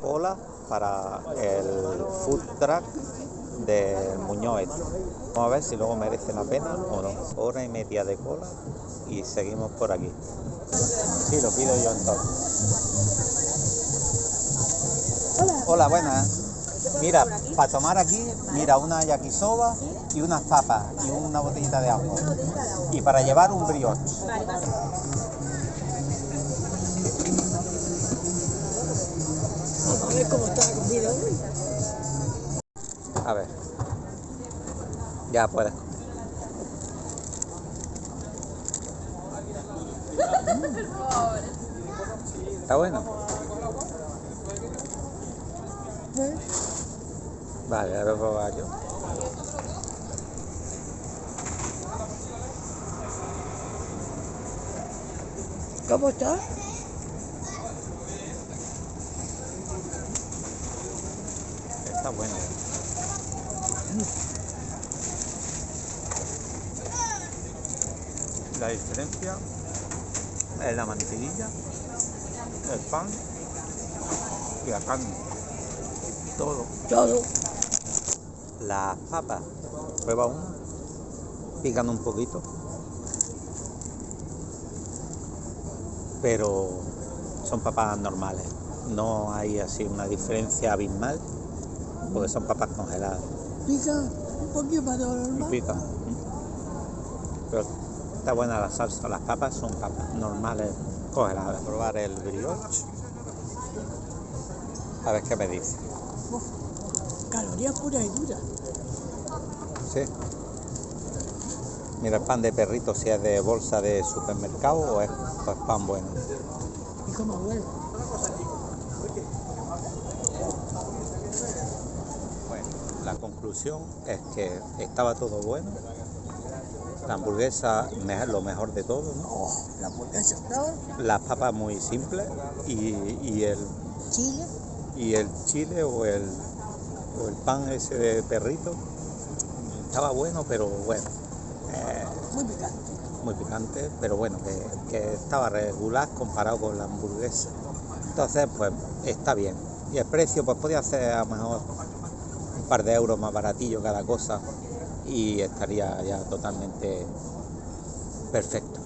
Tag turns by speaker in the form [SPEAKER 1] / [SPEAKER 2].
[SPEAKER 1] cola para el food truck de Muñoz. Vamos a ver si luego merece la pena o no. Hora y media de cola y seguimos por aquí. Sí, lo pido yo entonces. Hola, buenas. Mira, para tomar aquí, mira, una yakisoba y unas papas y una botellita de agua. Y para llevar un brioche.
[SPEAKER 2] Ver cómo está la comida.
[SPEAKER 1] A ver. Ya puedes. Está bueno. Vale, ahora probar yo.
[SPEAKER 2] ¿Cómo está?
[SPEAKER 1] Está bueno. La diferencia es la mantequilla, el pan y la carne. Todo.
[SPEAKER 2] Todo.
[SPEAKER 1] Las papas, prueba una, pican un poquito, pero son papas normales. No hay así una diferencia abismal, porque son papas congeladas.
[SPEAKER 2] Pica un poquito más de lo
[SPEAKER 1] y
[SPEAKER 2] normal.
[SPEAKER 1] pican. Pero está buena la salsa, las papas son papas normales congeladas. Probar el brioche. A ver qué me dice.
[SPEAKER 2] Calorías puras y duras.
[SPEAKER 1] Sí. Mira el pan de perrito si es de bolsa de supermercado o es pues, pan bueno.
[SPEAKER 2] Y cómo huele.
[SPEAKER 1] Bueno, la conclusión es que estaba todo bueno. La hamburguesa lo mejor de todo, ¿no?
[SPEAKER 2] Oh, la hamburguesa estaba.
[SPEAKER 1] Las papas muy simples y, y el,
[SPEAKER 2] Chile.
[SPEAKER 1] y el chile o el, o el pan ese de perrito estaba bueno, pero bueno, eh,
[SPEAKER 2] Muy picante.
[SPEAKER 1] muy picante, pero bueno, que, que estaba regular comparado con la hamburguesa. Entonces, pues está bien. Y el precio, pues podía ser a lo mejor par de euros más baratillo cada cosa y estaría ya totalmente perfecto.